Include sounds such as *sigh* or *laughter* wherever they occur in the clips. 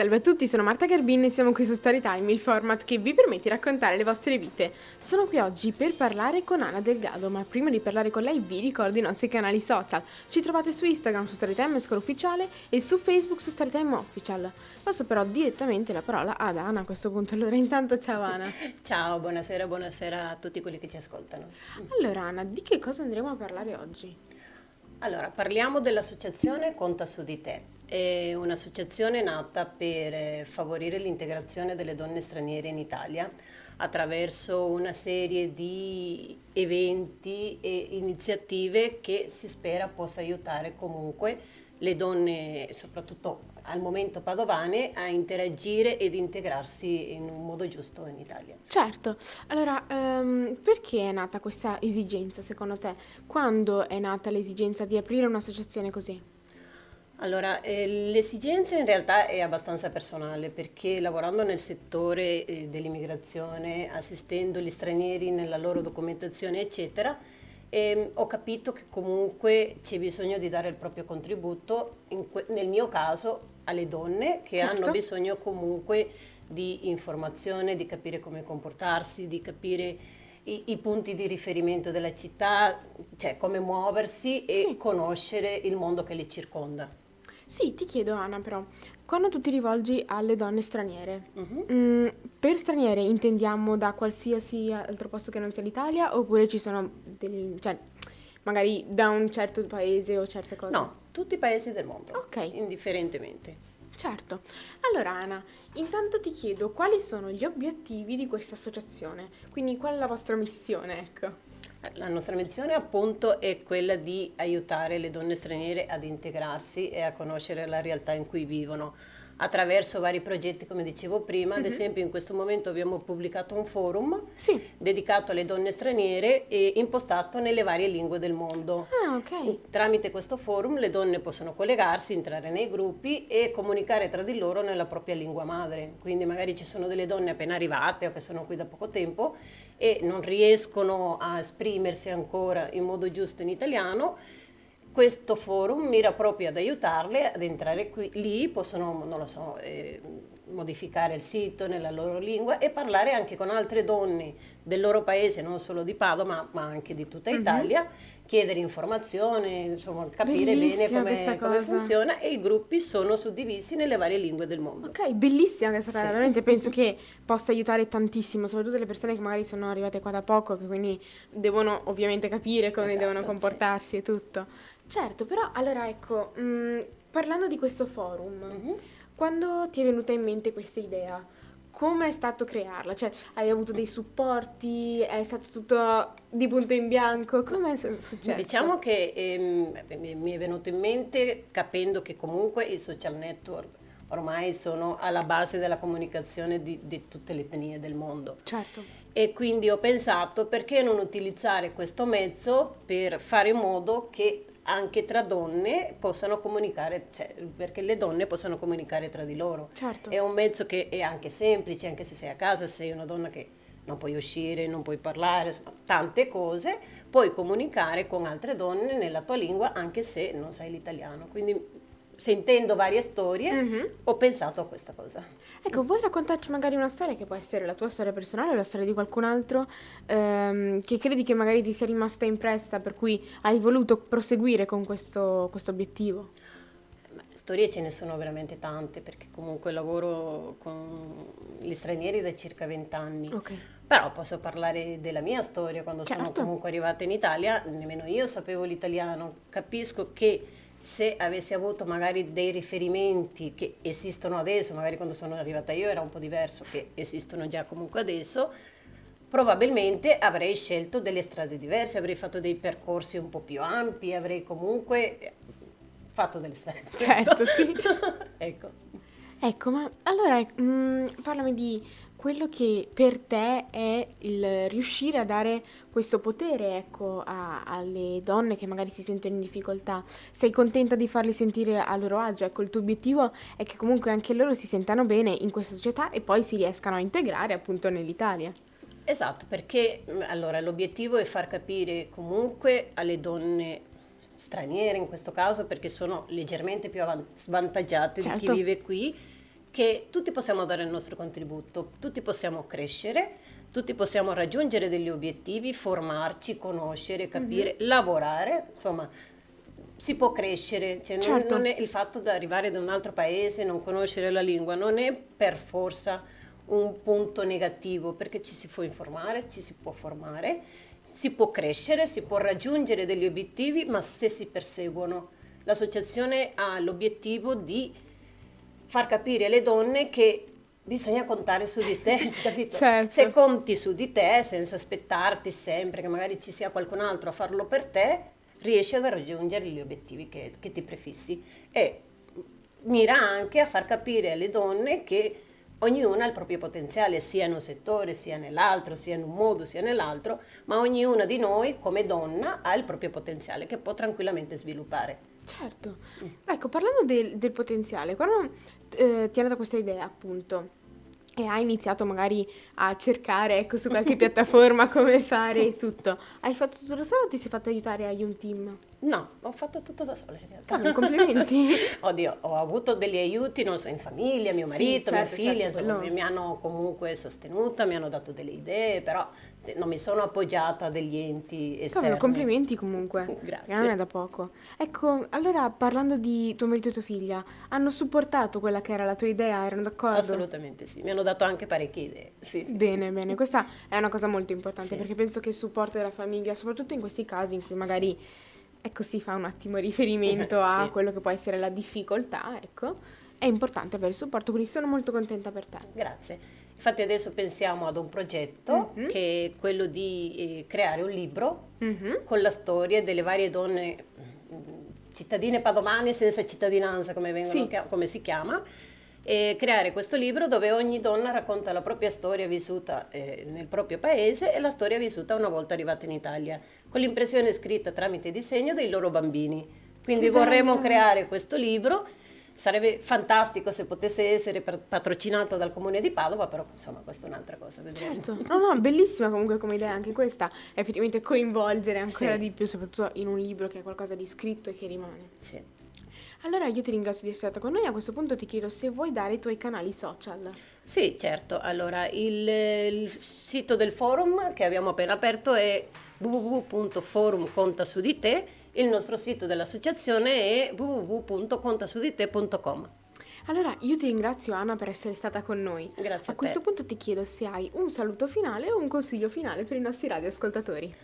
Salve a tutti, sono Marta Garbin e siamo qui su Storytime, il format che vi permette di raccontare le vostre vite. Sono qui oggi per parlare con Anna Delgado, ma prima di parlare con lei vi ricordo i nostri canali social. Ci trovate su Instagram su Storytime Scuola Ufficiale e su Facebook su Storytime Official. Passo però direttamente la parola ad Anna a questo punto. Allora, intanto ciao Anna. *laughs* Ciao, buonasera, buonasera a tutti quelli che ci ascoltano. Allora Anna, di che cosa andremo a parlare oggi? Allora, parliamo dell'associazione Conta su di te. È un'associazione nata per favorire l'integrazione delle donne straniere in Italia attraverso una serie di eventi e iniziative che si spera possa aiutare comunque le donne, soprattutto al momento padovane, a interagire ed integrarsi in un modo giusto in Italia. Certo, allora um, perché è nata questa esigenza secondo te? Quando è nata l'esigenza di aprire un'associazione così? Allora, eh, l'esigenza in realtà è abbastanza personale perché lavorando nel settore eh, dell'immigrazione, assistendo gli stranieri nella loro documentazione, eccetera, ehm, ho capito che comunque c'è bisogno di dare il proprio contributo, nel mio caso alle donne che certo. hanno bisogno comunque di informazione, di capire come comportarsi, di capire i, i, punti di riferimento della città, cioè come muoversi e sì. conoscere il mondo che le circonda. Sì, ti chiedo Anna però, quando tu ti rivolgi alle donne straniere, uh-huh. mh, per straniere intendiamo da qualsiasi altro posto che non sia l'Italia oppure ci sono degli, cioè magari da un certo paese o certe cose? No, tutti i paesi del mondo, ok, indifferentemente. Certo. Allora Anna, intanto ti chiedo quali sono gli obiettivi di questa associazione, quindi qual è la vostra missione, ecco. La nostra missione appunto è quella di aiutare le donne straniere ad integrarsi e a conoscere la realtà in cui vivono attraverso vari progetti, come dicevo prima. Ad uh-huh. esempio in questo momento abbiamo pubblicato un forum sì. dedicato alle donne straniere e impostato nelle varie lingue del mondo. Ah, okay. Tramite questo forum le donne possono collegarsi, entrare nei gruppi e comunicare tra di loro nella propria lingua madre. Quindi magari ci sono delle donne appena arrivate o che sono qui da poco tempo e non riescono a esprimersi ancora in modo giusto in italiano, questo forum mira proprio ad aiutarle ad entrare qui, lì, possono, non lo so, eh, modificare il sito nella loro lingua e parlare anche con altre donne del loro paese, non solo di Padova, ma, ma anche di tutta mhm. Italia, mm-hmm chiedere informazioni, insomma, capire bellissima bene come, come, funziona e i gruppi sono suddivisi nelle varie lingue del mondo. Ok, bellissima questa cosa, sì. veramente penso che possa aiutare tantissimo, soprattutto le persone che magari sono arrivate qua da poco, che quindi devono ovviamente capire come esatto, devono comportarsi sì. e tutto. Certo, però allora ecco, mh, mm, parlando di questo forum, mm-hmm. quando ti è venuta in mente questa idea? Come è stato crearla? Cioè, hai avuto dei supporti? È stato tutto di punto in bianco? Come è successo? Diciamo che ehm, mi è venuto in mente capendo che comunque i social network ormai sono alla base della comunicazione di, di tutte le etnie del mondo. Certo. E quindi ho pensato perché non utilizzare questo mezzo per fare in modo che anche tra donne possano comunicare, cioè, perché le donne possano comunicare tra di loro. Certo. È un mezzo che è anche semplice, anche se sei a casa, se sei una donna che non puoi uscire, non puoi parlare, insomma, tante cose, puoi comunicare con altre donne nella tua lingua anche se non sai l'italiano. Quindi sentendo varie storie, mm-hmm. ho pensato a questa cosa. Ecco, vuoi raccontarci magari una storia che può essere la tua storia personale o la storia di qualcun altro ehm, che credi che magari ti sia rimasta impressa, per cui hai voluto proseguire con questo, questo obiettivo? Storie ce ne sono veramente tante perché comunque lavoro con gli stranieri da circa vent'anni. Okay. Però posso parlare della mia storia quando certo. sono comunque arrivata in Italia, nemmeno io sapevo l'italiano, capisco che se avessi avuto magari dei riferimenti che esistono adesso, magari quando sono arrivata io era un po' diverso, che esistono già comunque adesso, probabilmente avrei scelto delle strade diverse, avrei fatto dei percorsi un po' più ampi, avrei comunque fatto delle strade diverse. Certo, sì. *laughs* ecco. Ecco, ma allora mh, mm, parlami di quello che per te è il riuscire a dare questo potere, ecco, a- alle donne che magari si sentono in difficoltà. Sei contenta di farli sentire a loro agio? Ecco, il tuo obiettivo è che comunque anche loro si sentano bene in questa società e poi si riescano a integrare appunto nell'Italia. Esatto, perché mm, allora l'obiettivo è far capire comunque alle donne straniere in questo caso, perché sono leggermente più svantaggiate certo. di chi certo. vive qui, che tutti possiamo dare il nostro contributo, tutti possiamo crescere, tutti possiamo raggiungere degli obiettivi, formarci, conoscere, capire, mm-hmm. lavorare, insomma si può crescere, cioè certo. non, non, il fatto di arrivare da un altro paese, non conoscere la lingua, non è per forza un punto negativo perché ci si può informare, ci si può formare, si può crescere, si può raggiungere degli obiettivi, ma se si perseguono. L'associazione ha l'obiettivo di far capire alle donne che bisogna contare su di te, *laughs* capito? Certo. Se conti su di te senza aspettarti sempre che magari ci sia qualcun altro a farlo per te, riesci a raggiungere gli obiettivi che, che ti prefissi e mira anche a far capire alle donne che ognuna ha il proprio potenziale, sia in un settore, sia nell'altro, sia in un modo, sia nell'altro, ma ognuna di noi come donna ha il proprio potenziale che può tranquillamente sviluppare. Certo. Ecco, parlando del, del potenziale, quando eh, ti è nata questa idea, appunto, e hai iniziato magari a cercare ecco, su qualche *laughs* piattaforma come fare tutto, hai fatto tutto da solo o ti sei fatto aiutare a un team? No, ho fatto tutto da sola in realtà. Ah, complimenti. *laughs* Oddio, ho avuto degli aiuti, non so, in famiglia, mio marito, sì, certo, mia figlia, certo, insomma, no. mi hanno comunque sostenuta, mi hanno dato delle idee, però non mi sono appoggiata a degli enti esterni. Cavolo, complimenti comunque. *laughs* Grazie. Non è da poco. Ecco, allora parlando di tuo marito e tua figlia, hanno supportato quella che era la tua idea? Erano d'accordo? Assolutamente sì, mi hanno dato anche parecchie idee. Sì, sì. Bene, bene, questa è una cosa molto importante sì. perché penso che il supporto della famiglia, soprattutto in questi casi in cui magari ecco, si fa un attimo riferimento eh, a quello che può essere la difficoltà, ecco, è importante avere il supporto, quindi sono molto contenta per te. Grazie. Infatti adesso pensiamo ad un progetto mm-hmm. che è quello di eh, creare un libro mm-hmm. con la storia delle varie donne mm, cittadine padovane senza cittadinanza, come, vengono, sì. come si chiama, e creare questo libro dove ogni donna racconta la propria storia vissuta eh, nel proprio paese e la storia vissuta una volta arrivata in Italia con l'impressione scritta tramite disegno dei loro bambini. Quindi che vorremmo bello. creare questo libro. Sarebbe fantastico se potesse essere patrocinato dal comune di Padova, però insomma questa è un'altra cosa. Certo, no, no, bellissima comunque come idea sì. anche questa, effettivamente coinvolgere ancora sì. di più, soprattutto in un libro che è qualcosa di scritto e che rimane. Sì. Allora io ti ringrazio di essere stata con noi, a questo punto ti chiedo se vuoi dare i tuoi canali social. Sì, certo, allora il, il sito del forum che abbiamo appena aperto è www.forumcontasudite, il nostro sito dell'associazione è www.contasudite.com. Allora, io ti ringrazio Anna per essere stata con noi. Grazie. A, a questo punto ti chiedo se hai un saluto finale o un consiglio finale per i nostri radioascoltatori.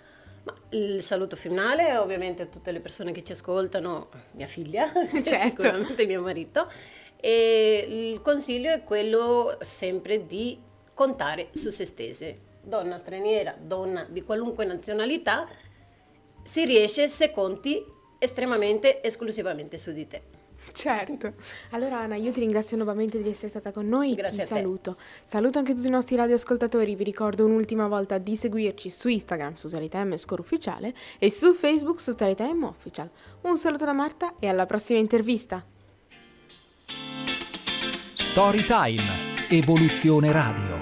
Ma il saluto finale ovviamente a tutte le persone che ci ascoltano, mia figlia, *laughs* certo. sicuramente mio marito, e il consiglio è quello sempre di contare su se stesse donna straniera, donna di qualunque nazionalità, si riesce se conti estremamente, esclusivamente su di te. Certo. Allora Anna, io ti ringrazio nuovamente di essere stata con noi. Grazie ti saluto. Saluto anche tutti i nostri radioascoltatori. Vi ricordo un'ultima volta di seguirci su Instagram su Salitm Score Ufficiale e su Facebook su Salitm Official. Un saluto da Marta e alla prossima intervista. Storytime. Evoluzione Radio.